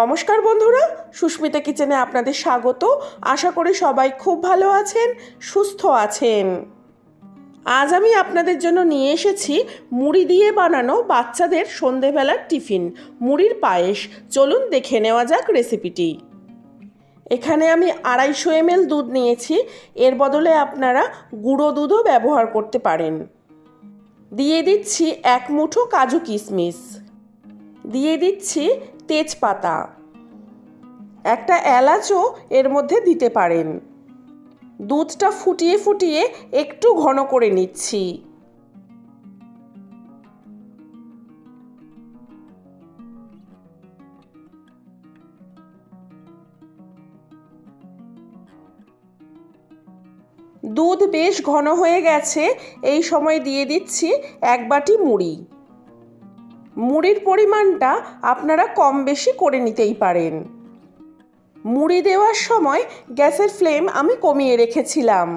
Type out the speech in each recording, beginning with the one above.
নমস্কার বন্ধুরা, সুস্মিতা কিচেনে আপনাদের স্বাগত। আশা করি সবাই খুব ভালো আছেন, সুস্থ আছেন। আজ আমি আপনাদের জন্য নিয়ে এসেছি মুড়ি দিয়ে বানানো বাচ্চাদের সন্ধেবেলার টিফিন, মুড়ির পায়েস। চলুন দেখে নেওয়া যাক রেসিপিটি। এখানে আমি আড়াইশো এমএল দুধ নিয়েছি, এর বদলে আপনারা গুঁড়ো দুধও ব্যবহার করতে পারেন। দিয়ে দিচ্ছি এক মুঠো কাজু কিশমিশ। দিয়ে দিচ্ছি তেজপাতা। একটা এলাচও এর মধ্যে দিতে পারেন। দুধটা ফুটিয়ে ফুটিয়ে একটু ঘন করে নিচ্ছি। দুধ বেশ ঘন হয়ে গেছে, এই সময় দিয়ে দিচ্ছি এক বাটি মুড়ি। মুড়ির পরিমাণটা আপনারা কম বেশি করে নিতেই পারেন। মুড়ি দেওয়ার সময় গ্যাসের ফ্লেম আমি কমিয়ে রেখেছিলাম।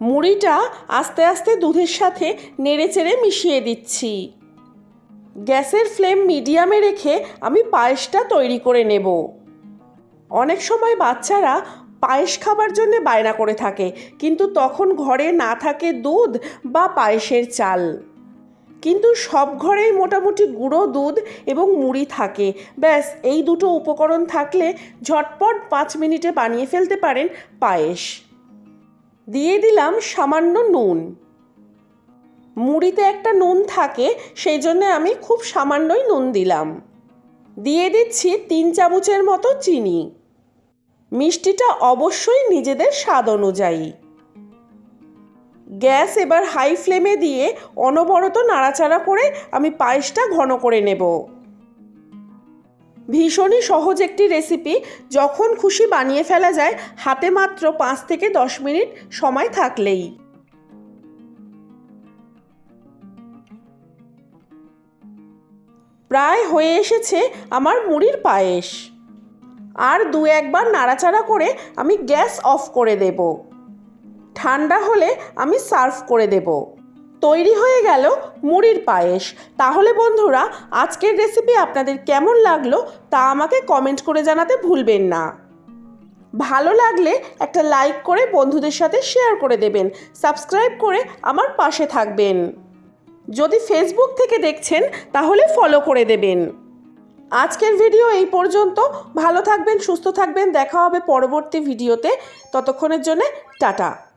মুড়িটা আস্তে আস্তে দুধের সাথে নেড়েচেড়ে মিশিয়ে দিচ্ছি। গ্যাসের ফ্লেম মিডিয়ামে রেখে আমি পায়েসটা তৈরি করে নেব। অনেক সময় বাচ্চারা পায়েস খাবার জন্য বায়না করে থাকে, কিন্তু তখন ঘরে না থাকে দুধ বা পায়েসের চাল। কিন্তু সব ঘরেই মোটামুটি গুঁড়ো দুধ এবং মুড়ি থাকে। ব্যাস, এই দুটো উপকরণ থাকলে ঝটপট পাঁচ মিনিটে বানিয়ে ফেলতে পারেন পায়েস। দিয়ে দিলাম সামান্য নুন। মুড়িতে একটা নুন থাকে, সেই জন্য আমি খুব সামান্যই নুন দিলাম। দিয়ে দিচ্ছি তিন চামচের মতো চিনি। মিষ্টিটা অবশ্যই নিজেদের স্বাদ অনুযায়ী। গ্যাস এবার হাই ফ্লেমে দিয়ে অনবরত নাড়াচাড়া করে আমি পায়েসটা ঘন করে নেব। ভীষণই সহজ একটি রেসিপি, যখন খুশি বানিয়ে ফেলা যায়, হাতে মাত্র পাঁচ থেকে দশ মিনিট সময় থাকলেই। প্রায় হয়ে এসেছে আমার মুড়ির পায়েস। আর দু একবার নাড়াচাড়া করে আমি গ্যাস অফ করে দেব। ঠান্ডা হলে আমি সার্ভ করে দেব। তৈরি হয়ে গেল মুড়ির পায়েস। তাহলে বন্ধুরা, আজকের রেসিপি আপনাদের কেমন লাগল তা আমাকে কমেন্ট করে জানাতে ভুলবেন না। ভালো লাগলে একটা লাইক করে বন্ধুদের সাথে শেয়ার করে দেবেন। সাবস্ক্রাইব করে আমার পাশে থাকবেন। যদি ফেসবুক থেকে দেখছেন, তাহলে ফলো করে দেবেন। আজকের ভিডিও এই পর্যন্ত। ভালো থাকবেন, সুস্থ থাকবেন। দেখা হবে পরবর্তী ভিডিওতে ততক্ষণের জন্য টাটা।